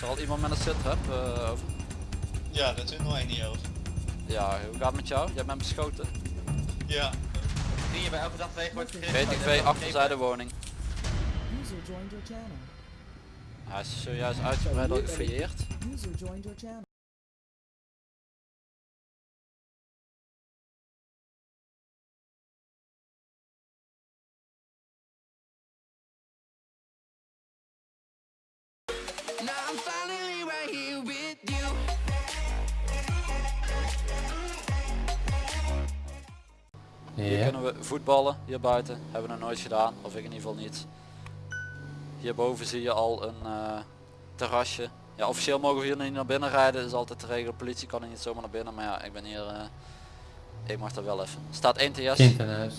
Zal iemand met een sitrap uh, over? Ja, dat is nog één niet over. Ja, hoe gaat het met jou? Jij bent beschoten. Ja. Die je bij elke dag tegen wordt GTV achterzijde woning. Hij is zojuist uitgebreid al gefouilleerd. Hier Ja. kunnen we voetballen, hier buiten. Hebben we nog nooit gedaan, of ik in ieder geval niet. Hierboven zie je al een eh, terrasje. Ja, officieel mogen we hier niet naar binnen rijden, dat is altijd de regel. Politie kan er niet zomaar naar binnen, maar ja, ik ben hier... eh, ik mag er wel even. Staat 1 TS. Huis.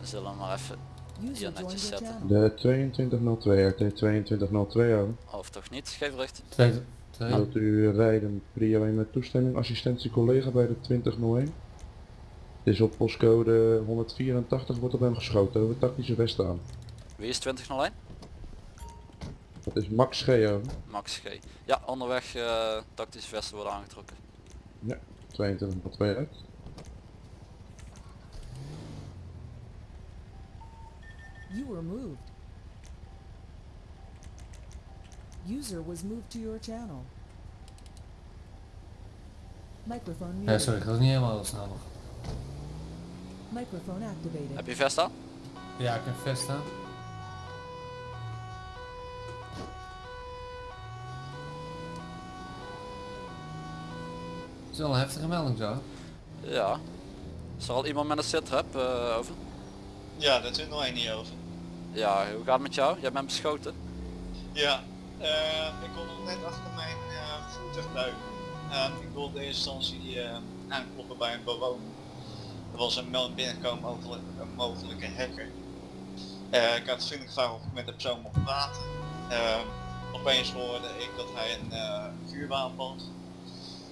We zullen hem maar even, Netjes zetten. De 2202 RT 2202 over. of toch niet, geef twee. Wilt u rijden prio 1 met toestemming, assistentie collega bij de 2001? Het is op postcode 184 wordt op hem geschoten over tactische vest aan. Wie is 2001? Dat is Max G over. Max G. Ja, onderweg eh, tactische vesten worden aangetrokken. 2202 uit. You were moved. User was moved to your channel. Microphone Ja, muted. sorry, ik was niet helemaal snel nog. Microphone activated. Heb je vest aan? Ja, ik heb vest staan. Het is wel een heftige melding zo. Ja. Is er al iemand met een sitrap eh over? Ja, dat is nog één niet over. Ja, hoe gaat het met jou? Jij bent beschoten. Ja. eh, ik kon nog net achter mijn eh voertuig duiken. Ehm, ik wilde in eerste instantie eh, aankloppen bij een bewoner. Er was een melding binnengekomen over een mogelijke hacker. Eh, ik had vriendelijk gevraagd of ik met de persoon mocht praten. Ehm, opeens hoorde ik dat hij een eh vuurwapen had.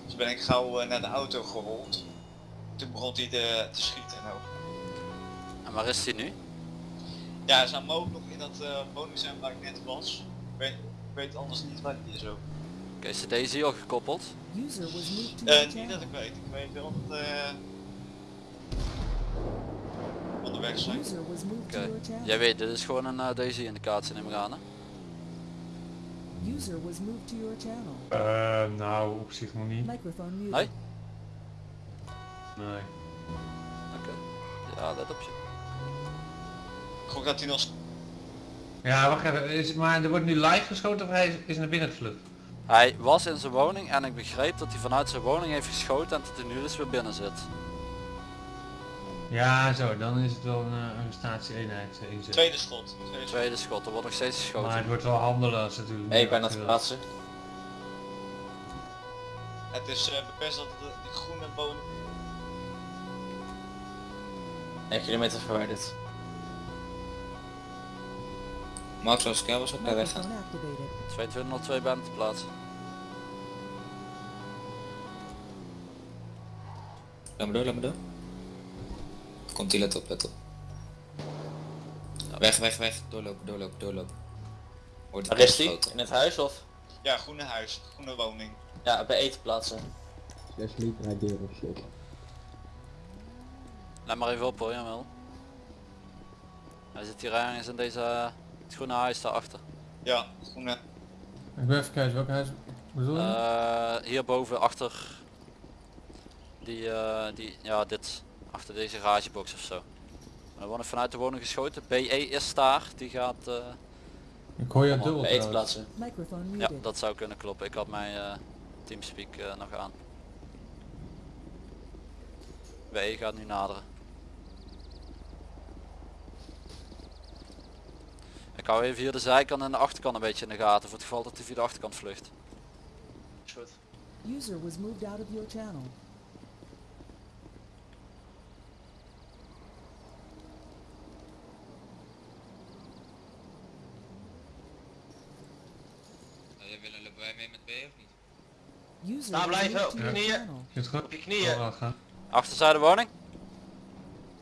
Dus ben ik gauw eh, naar de auto gerold. Toen begon hij te, te schieten. En ook. En waar is hij nu? Ja, hij zou mogelijk nog in dat eh woning zijn waar ik net was. Ik weet, ik weet anders niet waar die is ook. Oké, is de Daisy al gekoppeld? User was your niet dat ik weet. Ik weet wel dat eh onderweg zijn. Oké. channel. Jij weet, dit is gewoon een uh, Daisy indicatie neem ik aan hè? User was moved to your channel. Eh, nou, op zich nog niet. Microphone muted. Nee? Nee. Oké. Ja, dat op je. Gok dat hij nog... Ja, wacht even. Is, maar er wordt nu live geschoten of hij is, is naar binnen gevlucht? Hij was in zijn woning en ik begreep dat hij vanuit zijn woning heeft geschoten en dat hij nu dus weer binnen zit. Ja, zo. Dan is het wel een uh, arrestatieeenheid uh, inzet. Tweede schot. Tweede schot. Tweede schot, er wordt nog steeds geschoten. Maar het wordt wel handelen als natuurlijk. Hey, niet ik ben aan het plaatsen. Het is eh bepest dat de, groene woning... 1 kilometer verwijderd. Max als ik was ook bij weggaan. Microphone activated. 2202 bent te plaatsen. Laat me door, laat me door. Komt die, let op, let op. Weg, weg, weg. Doorlopen, doorlopen, doorlopen. Wordt Waar is die? In het huis of? Ja, groene huis. Groene woning. Ja, bij eten plaatsen. Let maar even op hoor, jawel. Hij zit hier ergens in deze uh, het groene huis daarachter. Ja, groene. Ik ben even kijken welk huis bedoel je? Uh, hierboven achter die, uh, die, ja dit, achter deze garagebox of zo. Er wordt vanuit de woning geschoten. BE is daar, die gaat... Uh, ik hoor je dubbel Bij eten trouwens. plaatsen. Microphone ja, dat zou kunnen kloppen. Ik had mijn uh, teamspeak uh, nog aan. BE gaat nu naderen. Ik hou even hier de zijkant en de achterkant een beetje in de gaten voor het geval dat hij via de achterkant vlucht. Goed. User was moved out of your channel. Jij willen mee met B of niet? User Staan blijven, op je knieën. goed? Op je knieën. Oh. Achterzijde woning.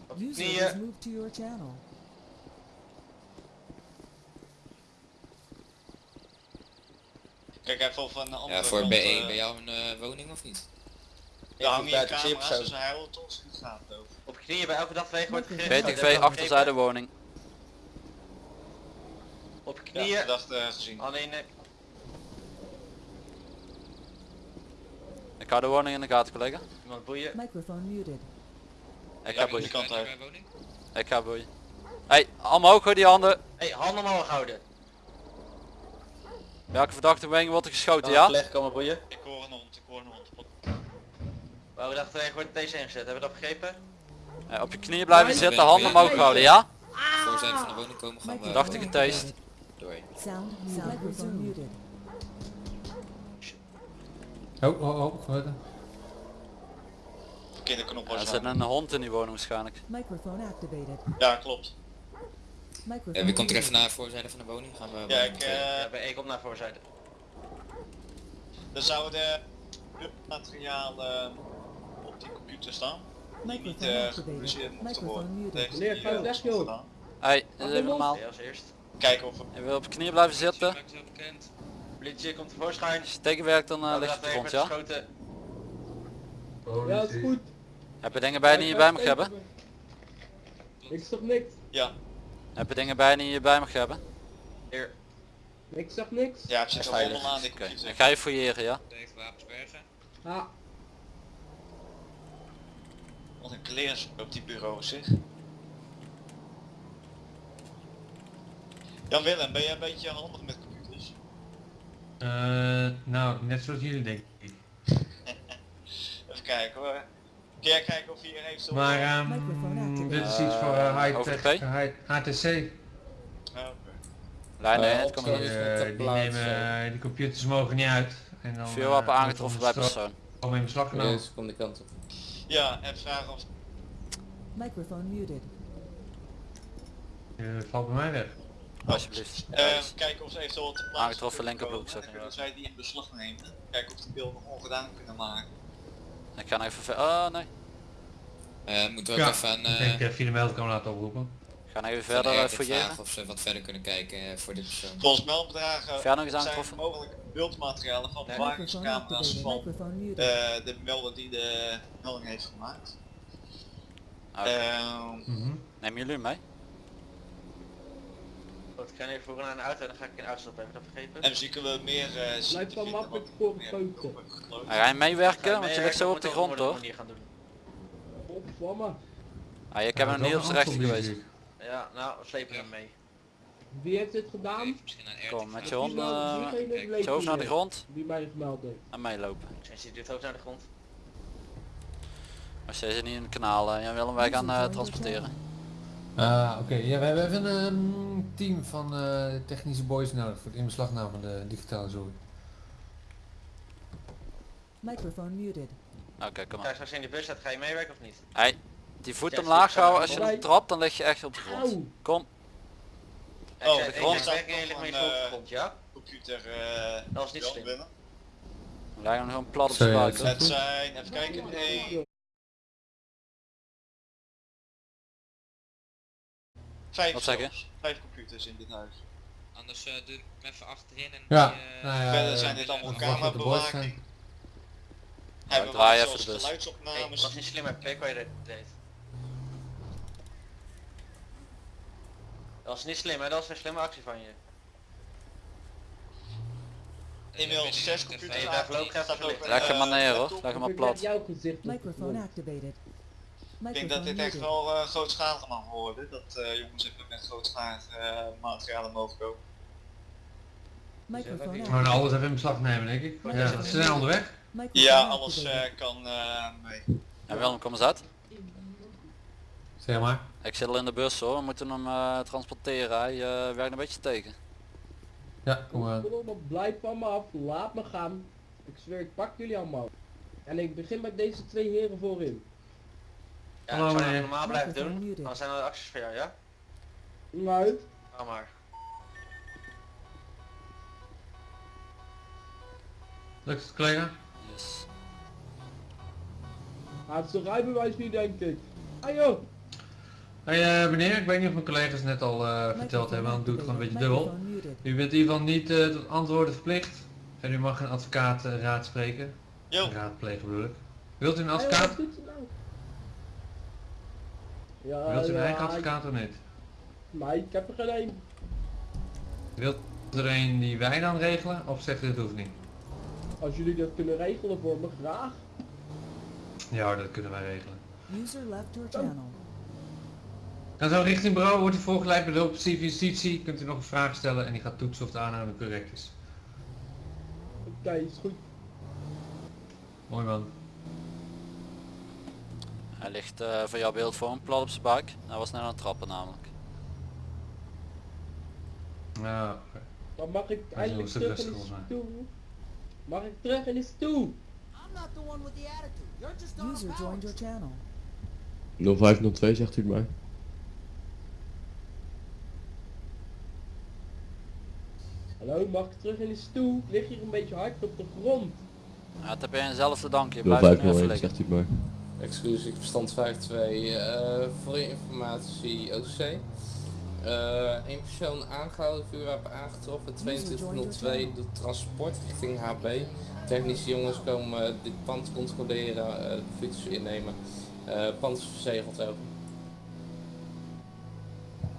Op je knieën. was moved to your channel. Kijk even of een andere Ja, voor kant, B1 eh, bij jou een eh, woning of niet? Ik zie je camera's, persoon. dus hij houdt ons in de gaten over. Op je knieën bij elke dag wegen wordt gegrift. BTV achterzijde woning. Op je Ja, knieën. verdachte eh, gezien. Alleen nek. Ik hou de woning in de gaten collega. Iemand boeien. Microphone muted. Ik Ja, ga boeien. Ik ga boeien. Hey, allemaal ook hoor die handen. Hey, handen omhoog houden. Welke verdachte wegen wordt er geschoten, ja? collega komen boeien. Ik hoor een hond, ik hoor een hond. Wou dag wegen wordt deze ingezet. Hebben we dat begrepen? Eh, op je knieën blijven zitten, ben- handen omhoog houden, ja? Voorzijde van de woning komen gaan we... Verdachte getast. Doei. Sound, sound microphone muted. Oh, oh, oh? Verkeerde knop Er was zit aan. een hond in die woning waarschijnlijk. Microphone activated. Ja, klopt. Microphone Ja, wie komt er even naar de voorzijde van de woning? Gaan we... Ja, ik, eh, Ja, ik kom naar voorzijde. er zouden materiaal eh, op die computer staan. Niet eh activated. gepubliceerd Microphone worden. Dat Meneer, hij, ga nog joh. gedaan. Hey, dit is even normaal. Als eerst. Kijken of we... Je wil op je knieën blijven zitten. Het. Politie komt tevoorschijn. Als je tegenwerkt dan Wou lig je dag op de grond, ja? geschoten. Ja, is goed. Heb je dingen bij die je bij mag hebben? Ik zag niks. Ja, Heb je dingen bij die je bij mag hebben? Hier. Ik zag niks. ja, het zit er Veilig. allemaal aan die ik ga je fouilleren, ja? Heeft wapens bergen. Ah, Wat een kleers op die bureau zeg. Jan Willem, ben jij een beetje handig met computers? Eh, nou, net zoals jullie denk ik. Even kijken hoor. Kun jij kijken of hier heeft zo... Maar Microphone ehm. Dit is iets voor eh, Eh, high-tech, high- HTC. Oh, oké. Lijn 1, op kom zo- maar. Die, eh, de die nemen, eh, die computers mogen niet uit. En dan, Vuurwapen eh, aangetroffen bij persoon. Om in beslag genomen. Yes, kom de kant op. Ja, en vragen of... Microphone muted. Eh, valt bij mij weg. Alsjeblieft. Eh, kijken of ze eventueel te plaatsen Aangetroffen kunnen linkerbroek, komen. zeg Dan maar. kunnen zij die in beslag nemen. Kijken of die beelden nog ongedaan kunnen maken. Ik ga nog even ver... Oh nee. Eh, moeten we ook Ja, even aan Ik eh, denk dat je de meldkamer laten oproepen. Ik ga nog even verder eh, fouilleren. vragen of ze wat verder kunnen kijken eh, voor dit persoon. Volgens meldbedragen zijn aangetroffen. mogelijk beeldmaterialen van bewakingscamera's van eh, de melder die de melding heeft gemaakt. Oké. Ehm, Mhm. Nemen jullie mee? Ik ga even naar een auto en dan ga ik in de auto ik dat vergeten? en misschien kunnen we meer eh te wel vinden makkelijk voor heeft gekloot. Ga je meewerken? Je Want je ligt zo op de grond hoor. Ah, ik heb Ja, hem zijn rechter aantal geweest. Ja, nou, we slepen hem mee. Wie heeft dit gedaan? Aan Kom met je hond eh, Diegene kijk, zo naar de leek grond Die mij gemeld heeft. en meelopen. Sinds die duwt ook naar de grond. Als jij ze niet in het kanaal, eh, Jan Willem, wij gaan eh, transporteren. Ah, oké. Ja, we hebben even een team van eh, technische boys nodig voor het inbeslagname van de digitale zooi. Microphone muted. Oké, kom Ga maar. je straks in de bus zetten, ga je meewerken of niet? Hey, die voet Ja, omlaag ik houden, als je hem trapt dan lig je echt op de grond. Kom, Ik Oh, de ik grond lig staat nog ligt mee op de eh, grond, ja? Computer eh Dat is niet slim. Willem. we leggen hem gewoon plat op ja, buik. Het zijn, even kijken, 1, 5 Wat zeg je? Vijf computers in dit huis. Anders eh doe hem even achterin en Ja, die, eh, nou ja, Verder zijn dit allemaal de camerabewaking. Hebben we draai even de bus. Hey, geluidsopnames. dat is niet slim, hè? Kijk wat je deed. Dat is niet slim, hè? Dat is een slimme actie van je. eh, ik 6 even- computers Hey, daar even Staat ook Leg hem maar eh, neer hoor, leg hem maar plat. de activated. Ik denk dat dit echt wel uh, grootschalig mag worden. Dat eh, jongens even met grootschalige eh, materialen mogen komen. We gaan activated. alles even in beslag nemen denk ik. Ja, ze zijn onderweg. Ja, alles eh, kan eh, mee. Ja, Willem, kom eens uit. Zeg maar. Ik zit al in de bus hoor, we moeten hem eh, transporteren. Hij eh, werkt een beetje tegen. Ja, kom maar. Blijf van me af, laat me gaan. Ik zweer, ik pak jullie allemaal. En ik begin met deze twee heren voorin. Ja, Hallo, ik zou normaal blijven doen. Dan zijn er acties voor jou, ja? Nou, Ga maar. Lukt het collega? Yes. hij heeft zijn rijbewijs niet denk ik. Ah joh, Hey eh, meneer, ik weet niet of mijn collega's net al eh, verteld hebben, want doe het gewoon een beetje dubbel. U bent in ieder geval niet eh, tot antwoorden verplicht. En u mag een advocaat raadspreken. Jo, Raadplegen bedoel ik. Wilt u een advocaat? doet nou? Ja, Wilt u een ja, eigen ik- advocaat of niet? Maar ik heb er geen een. Wilt er een die wij dan regelen? Of zegt u het hoeft niet? Als jullie dat kunnen regelen voor me, graag. Ja dat kunnen wij regelen. User left your channel. Dan zo richting bureau wordt u voorgeleid bij de officier justitie. Kunt u nog een vraag stellen en die gaat toetsen of de aanname correct is. Oké, is goed. Mooi man. Hij ligt eh voor jouw beeld voor een plat op zijn buik. Hij was net aan het trappen namelijk. Ja, oké. Dan mag ik eindelijk stuk terug in de stoel. Mag ik terug in de stoel? User joined your channel. 0502 zegt u het maar. Hallo, mag ik terug in de stoel? Ik lig hier een beetje hard op de grond. Ja, het heb je jezelf te danken. Je blijft nu even 0501 liggen. zegt u het maar. Excuus, ik verstand 52 eh voor je informatie OC. Eh Eén persoon aangehouden, vuurwapen aangetroffen, 2202 doet transport richting HB. Technische jongens komen eh, dit pand controleren, eh, de fiets innemen. Eh pand is verzegeld ook.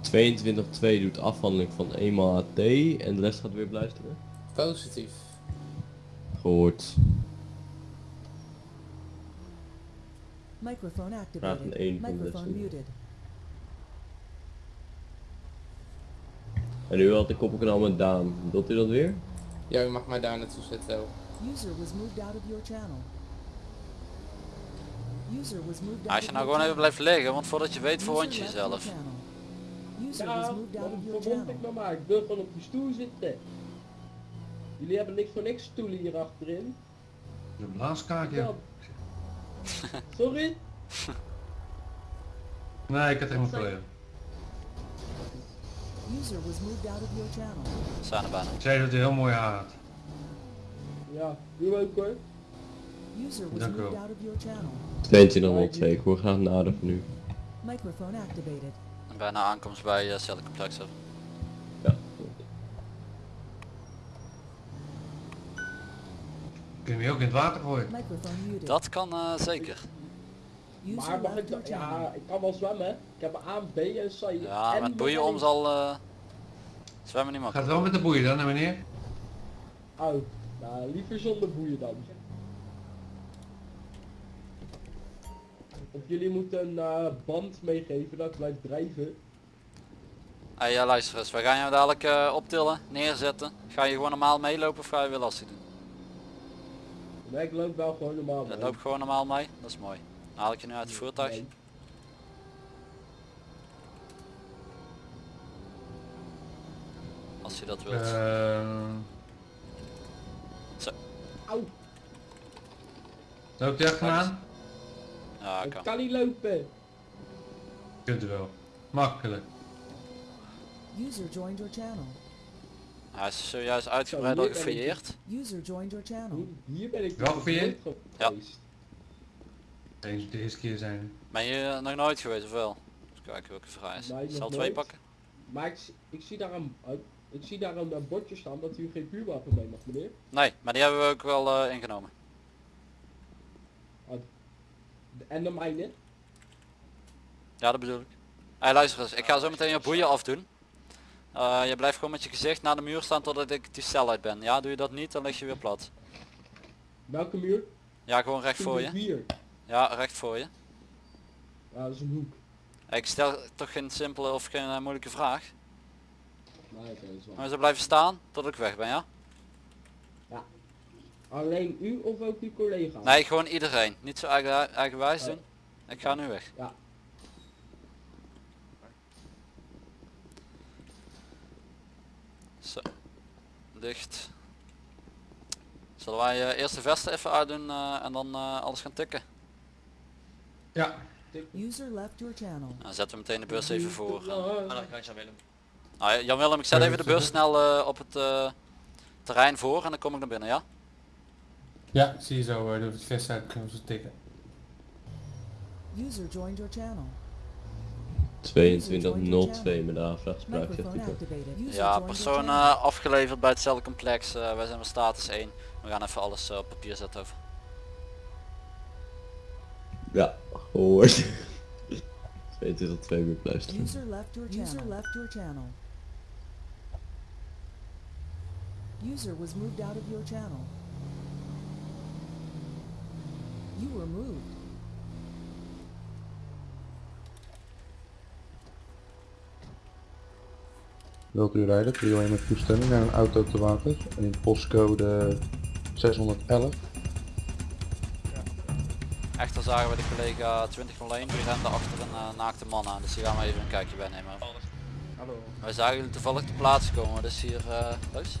2202 doet afhandeling van eenmaal AT en de rest gaat weer luisteren. Positief. Gehoord. Microphone Vraag activated. één van de Microphone rest. muted. En nu had ik koppelkanaal met Daan. Wilt u dat weer? Ja, u mag mij daar naartoe zetten. User was moved out of your channel. User was moved out Als je nou gewoon even blijft liggen, want voordat je weet verwond je jezelf. channel. User was Ja, moved out of waarom your verwond channel. ik me maar? Ik wil gewoon op die stoel zitten. Jullie hebben niks voor niks stoelen hier achterin. De blaaskaak ja. Ja. Sorry? Nee, ik had helemaal probleem. User was moved out of your channel. We zijn er bijna. Ik zei dat hij heel mooi haar had. Ja, u ook hoor. User was Dank u moved wel. out of your channel. 2202, ik hoor graag nader van u. Microphone activated. En bijna aankomst bij uh, Complex. hebben. Ja. Kun je hem ook in het water gooien? Microphone muted. Dat kan eh, zeker. Maar mag ik. Ja, ik kan wel zwemmen. Ik heb een A, B en C. Ja, en met boeien om zal eh, zwemmen niet Gaat makkelijk. het wel met de boeien dan, hè meneer? Oh, nou liever zonder boeien dan. Of jullie moeten een eh, band meegeven dat ik blijf drijven. Hey, ja, luister eens, we gaan jou dadelijk eh, optillen, neerzetten. Ga je gewoon normaal meelopen of ga je weer lastig doen? Nee, ik loop wel gewoon normaal. Dat mee. loopt gewoon normaal mee, dat is mooi. Haal ik je nu uit het voertuig. Nee. Als je dat wilt. Ehm Auw, loopt hij achteraan? Ja, ik kan. kan niet lopen. Kunt u wel. Makkelijk. User joined your channel. Hij is zojuist uitgebreid al Zo, hier ben ik. gefouilleerd. User joined your channel. Hier ben ik Wel gefouilleerd? Ja. Deze de eerste keer zijn. Ben je er nog nooit geweest of wel? Even kijken welke vrij is. Nee, Zal twee nooit. pakken? Maar ik, zie- ik zie daar een, uh, ik zie daar een uh, bordje staan dat u geen vuurwapen mee mag, meneer. Nee, maar die hebben we ook wel eh, ingenomen. De- En de mijne. Ja, dat bedoel ik. Hey, luister eens, ik ga zo meteen je boeien afdoen. Eh, je blijft gewoon met je gezicht naar de muur staan totdat ik die cel uit ben. Ja, doe je dat niet, dan lig je weer plat. Welke muur? Ja, gewoon recht voor je. Hier. Ja, recht voor je. Ja, dat is een hoek. Ik stel toch geen simpele of geen eh, moeilijke vraag. Nee, oké. Maar ze blijven staan tot ik weg ben, ja? Alleen u of ook uw collega? Nee, gewoon iedereen. Niet zo eigen, eigenwijs Oh. doen. Ik ga nu weg. Ja. Zo. Dicht. Zullen wij eh, eerst de vesten even uitdoen eh, en dan alles gaan tikken? Ja. User left your channel. Zetten we meteen de bus even voor. Aan de kant Jan Willem. Nou, Jan Willem, ik zet even de bus snel eh, op het eh, terrein voor en dan kom ik naar binnen, ja? Ja, zie je zo, uh, doe het vest uit, kunnen we zo tikken. User joined your channel. 2202 met de aanvraag spraak zegt Microphone u dat. activated. User Ja, persoon eh, afgeleverd bij het celcomplex. Eh, wij zijn met status 1. We gaan even alles eh, op papier zetten over. Ja, gehoord. 2202 weer luisteren. User left your channel. User left your channel. User was moved out of your channel. You were moved. Wilt u rijden? Prio 1 met toestemming naar een auto te water in postcode 611. Echter zagen we de collega 2001 die rende achter een eh, naakte man aan. Dus die gaan we even een kijkje bij nemen. Hallo. Wij zagen jullie toevallig te plaatsen komen. Dus hier, Loos?